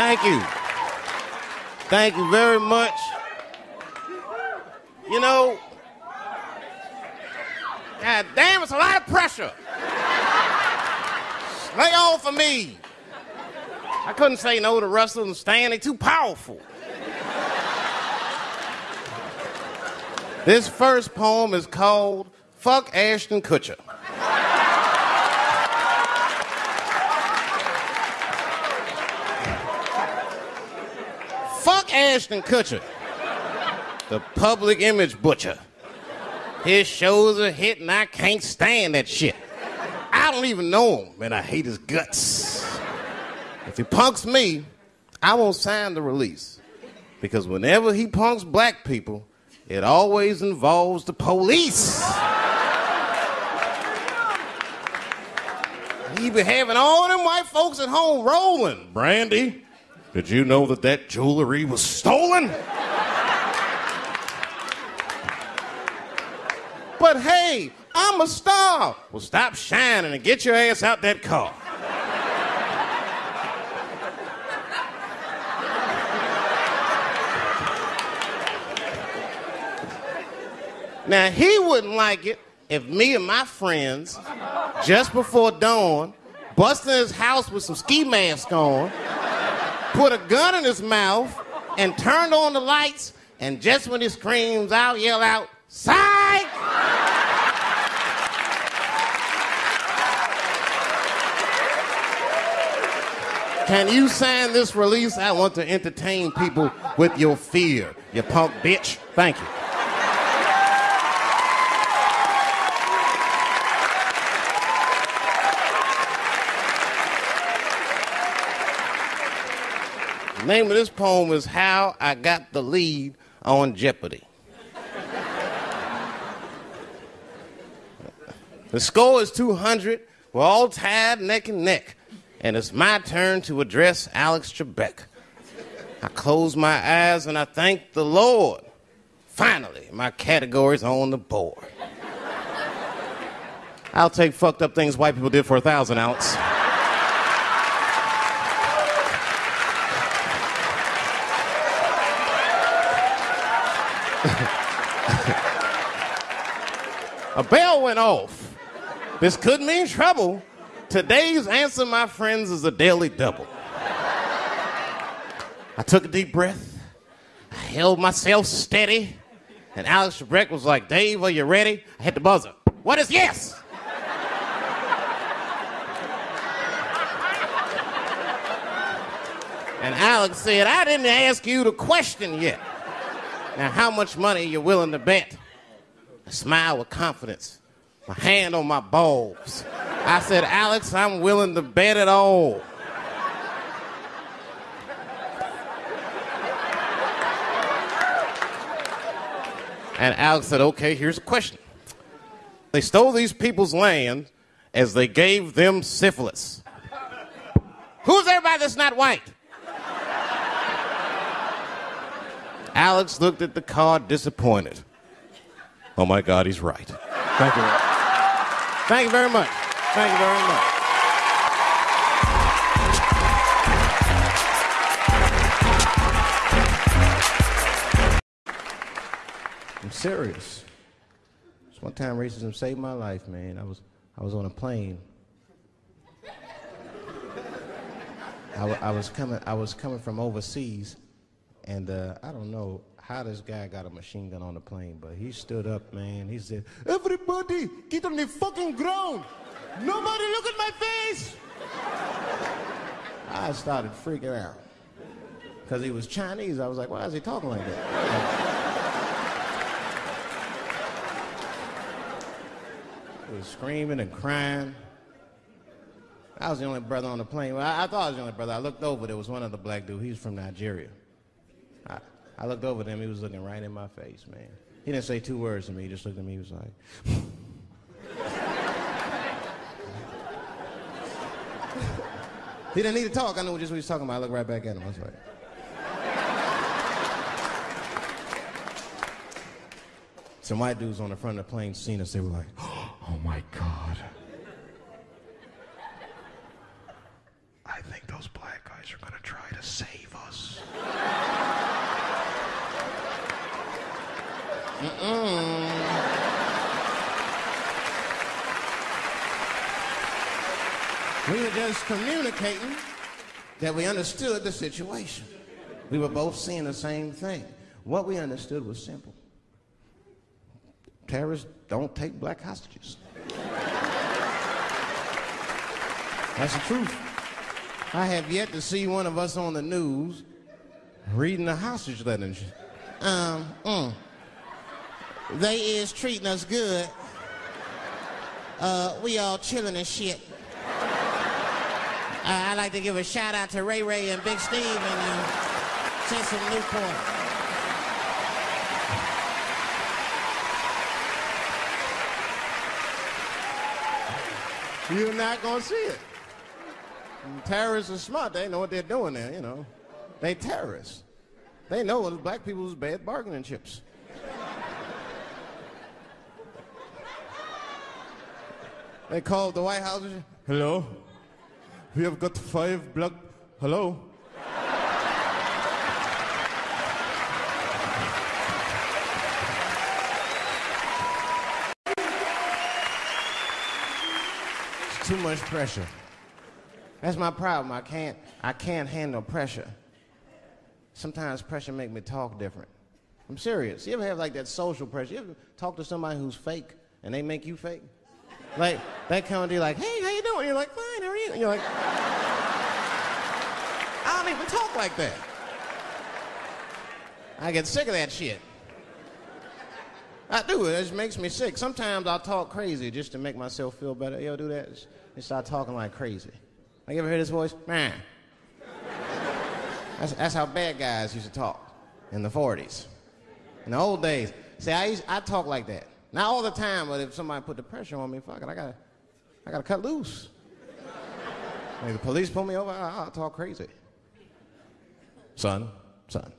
Thank you. Thank you very much. You know, God damn, it's a lot of pressure. Lay off of me. I couldn't say no to Russell and Stan, they too powerful. This first poem is called Fuck Ashton Kutcher. Fuck Ashton Kutcher, the public image butcher. His shows are hit and I can't stand that shit. I don't even know him and I hate his guts. If he punks me, I won't sign the release. Because whenever he punks black people, it always involves the police. He be having all them white folks at home rolling. Brandy, did you know that that jewelry was stolen? but hey, I'm a star. Well, stop shining and get your ass out that car. Now, he wouldn't like it if me and my friends, just before dawn, busting his house with some ski mask on, put a gun in his mouth, and turned on the lights, and just when he screams out, yell out, Psych! Can you sign this release? I want to entertain people with your fear, you punk bitch. Thank you. Name of this poem is How I Got the Lead on Jeopardy. the score is 200. We're all tied neck and neck. And it's my turn to address Alex Trebek. I close my eyes and I thank the Lord. Finally, my category's on the board. I'll take fucked up things white people did for a thousand, Alex. A bell went off. This could mean trouble. Today's answer, my friends, is a daily double. I took a deep breath. I held myself steady. And Alex Trebek was like, Dave, are you ready? I hit the buzzer. What is yes? and Alex said, I didn't ask you the question yet. Now, how much money are you willing to bet? I smiled with confidence, my hand on my balls. I said, Alex, I'm willing to bet it all. And Alex said, okay, here's a question. They stole these people's land as they gave them syphilis. Who's everybody that's not white? Alex looked at the card disappointed. Oh my God, he's right. Thank you. Thank you very much. Thank you very much. I'm serious. It's one time racism saved my life, man. I was I was on a plane. I, w- I was coming I was coming from overseas, and uh, I don't know how this guy got a machine gun on the plane, but he stood up, man. He said, "Everybody, get on the fucking ground! Nobody look at my face!" I started freaking out because he was Chinese. I was like, "Why is he talking like that?" He was screaming and crying. I was the only brother on the plane. Well, I, I thought I was the only brother. I looked over. There was one other black dude. He was from Nigeria. I looked over at him. He was looking right in my face, man. He didn't say two words to me. He just looked at me. He was like, he didn't need to talk. I knew just what he was talking about. I looked right back at him. I was like, some white dudes on the front of the plane seen us. They were like, oh my God. I think those black guys are going to try to save We were just communicating that we understood the situation. We were both seeing the same thing. What we understood was simple. Terrorists don't take black hostages. That's the truth. I have yet to see one of us on the news reading a hostage letter. Um, mm. They is treating us good. Uh, we all chilling and shit. Uh, I'd like to give a shout out to Ray Ray and Big Steve and uh, some Newport. You're not gonna see it. Terrorists are smart. They know what they're doing there. You know, they terrorists. They know black people's bad bargaining chips. They called the White House. Hello. We have got five black. Hello? It's too much pressure. That's my problem. I can't, I can't handle pressure. Sometimes pressure make me talk different. I'm serious. You ever have like that social pressure? You ever talk to somebody who's fake and they make you fake? Like, they come to you like, hey, how you doing? You're like, fine, how are you? And you're like, I don't even talk like that. I get sick of that shit. I do. It just makes me sick. Sometimes I'll talk crazy just to make myself feel better. Yo, do that. Just start talking like crazy. Like, you ever hear this voice? Man. That's, that's how bad guys used to talk in the 40s. In the old days. See, I, used, I talk like that. Not all the time, but if somebody put the pressure on me, fuck it, I gotta, I gotta cut loose. If the police pull me over, I, will talk crazy. Son, son,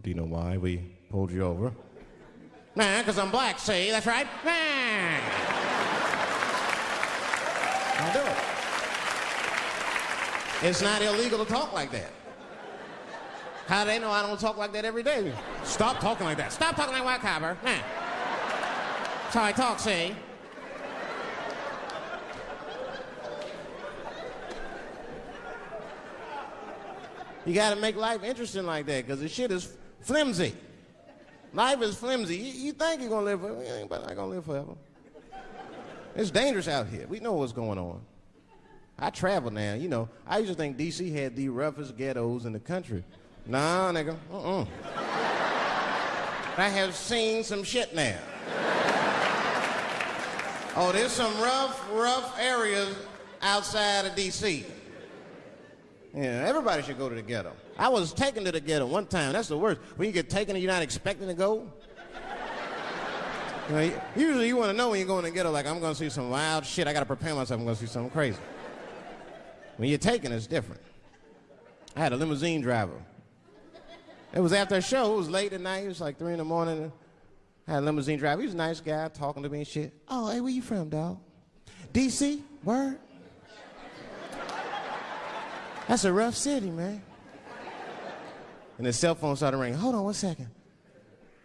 do you know why we pulled you over? Nah, because I'm black, see? That's right. Nah. I'll do it. It's not illegal to talk like that. How do they know I don't talk like that every day? Stop talking like that. Stop talking like white copper. Nah. That's how I talk, see? You got to make life interesting like that because the shit is flimsy. Life is flimsy. You, you think you're to live forever, going to live forever. It's dangerous out here. We know what's going on. I travel now. You know, I used to think D.C. had the roughest ghettos in the country. Nah, nigga. Uh-uh. I have seen some shit now. Oh, there's some rough, rough areas outside of D.C. Yeah, everybody should go to the ghetto. I was taken to the ghetto one time. That's the worst. When you get taken and you're not expecting to go. You know, usually you want to know when you're going to the ghetto, like, I'm going to see some wild shit. I got to prepare myself. I'm going to see something crazy. When you're taken, it's different. I had a limousine driver. It was after a show. It was late at night. It was like 3 in the morning. I had a limousine driver. He was a nice guy talking to me and shit. Oh, hey, where you from, dog? D.C.? Word? That's a rough city, man. And his cell phone started ringing. Hold on one second.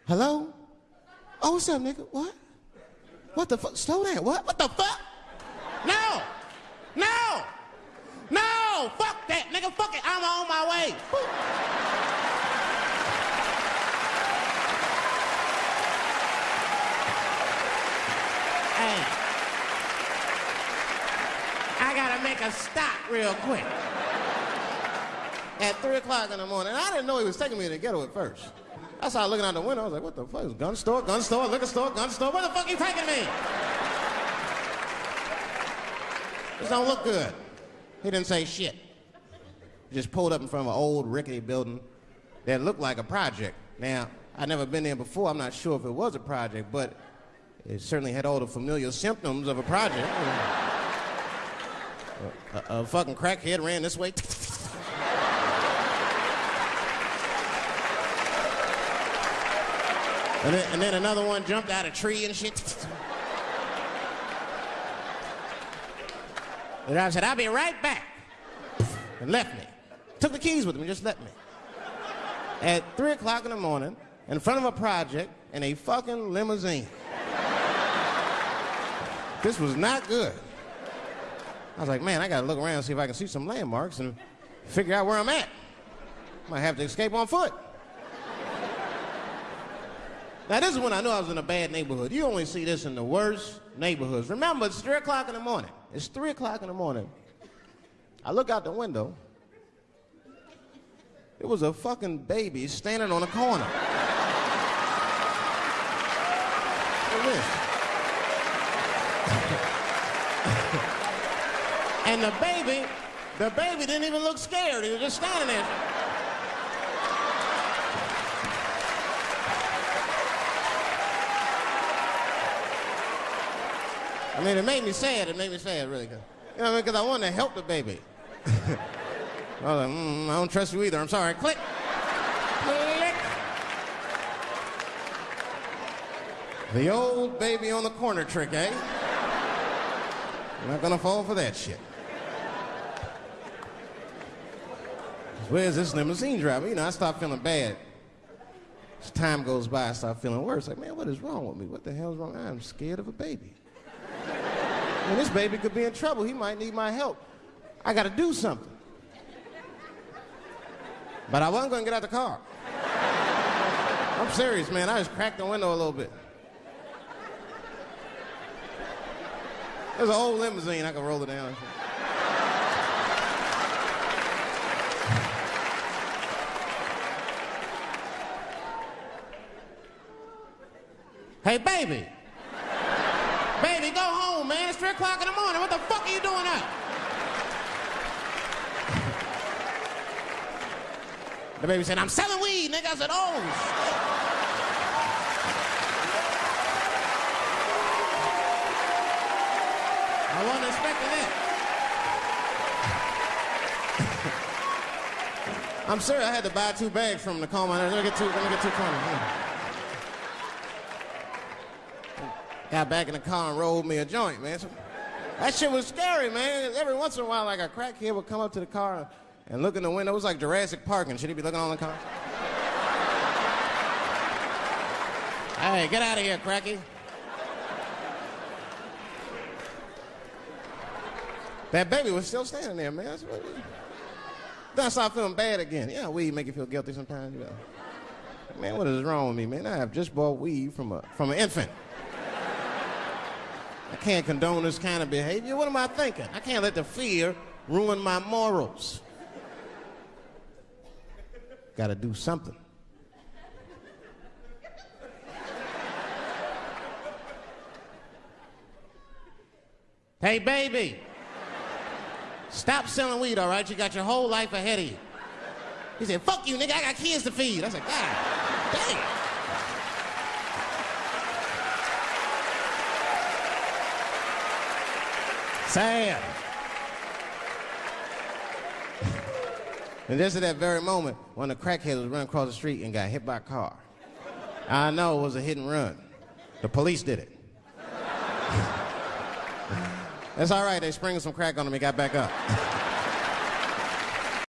Hello? Oh, what's up, nigga? What? What the fuck? Slow down. What? What the fuck? No! No! No! Fuck that, nigga. Fuck it. I'm on my way. hey. I gotta make a stop real quick at 3 o'clock in the morning. I didn't know he was taking me to the ghetto at first. I started looking out the window. I was like, what the fuck? Is gun store, gun store, liquor store, gun store. Where the fuck are you taking me? This don't look good. He didn't say shit. Just pulled up in front of an old rickety building that looked like a project. Now, I'd never been there before. I'm not sure if it was a project, but it certainly had all the familiar symptoms of a project. A, a, fucking crackhead ran this way. And then, and then another one jumped out a tree and shit. And I said, I'll be right back. And left me. Took the keys with him and just left me. At 3 o'clock in the morning, in front of a project in a fucking limousine. this was not good. I was like, man, I gotta look around and see if I can see some landmarks and figure out where I'm at. Might have to escape on foot. Now, this is when I knew I was in a bad neighborhood. You only see this in the worst neighborhoods. Remember, it's 3 o'clock in the morning. It's 3 o'clock in the morning. I look out the window. It was a fucking baby standing on a corner. And the baby, the baby didn't even look scared. He was just standing there. I mean, it made me sad. It made me sad, really. You know, because I, mean? I wanted to help the baby. I was like, mm, I don't trust you either. I'm sorry. Click. Click. The old baby on the corner trick, eh? You're not gonna fall for that shit. Where's this limousine driver? You know, I start feeling bad. As time goes by, I start feeling worse. Like, man, what is wrong with me? What the hell's wrong? I'm scared of a baby. And this baby could be in trouble. He might need my help. I got to do something. But I wasn't going to get out the car. I'm serious, man. I just cracked the window a little bit. There's an old limousine. I can roll it down. Hey, baby. Baby, go home, man. It's 3 o'clock in the morning. What the fuck are you doing out? the baby said, I'm selling weed, nigga. I said, oh, I wasn't expecting that. I'm sorry I had to buy two bags from the calm Let me get two, let me get two coins. Got back in the car and rolled me a joint, man. So, that shit was scary, man. Every once in a while, like a crackhead would come up to the car and look in the window. It was like Jurassic Park and should He'd be looking on the car. hey, get out of here, cracky. That baby was still standing there, man. Then I started feeling bad again. Yeah, weed make you feel guilty sometimes. You know. Man, what is wrong with me, man? I have just bought weed from a from an infant. I can't condone this kind of behavior. What am I thinking? I can't let the fear ruin my morals. Got to do something. Hey, baby. Stop selling weed, all right? You got your whole life ahead of you. He said, fuck you, nigga. I got kids to feed. I said, God damn. Sad. and just at that very moment, one of the crackheads was running across the street and got hit by a car. I know it was a hit and run. The police did it. That's all right. They sprinkled some crack on him. He got back up.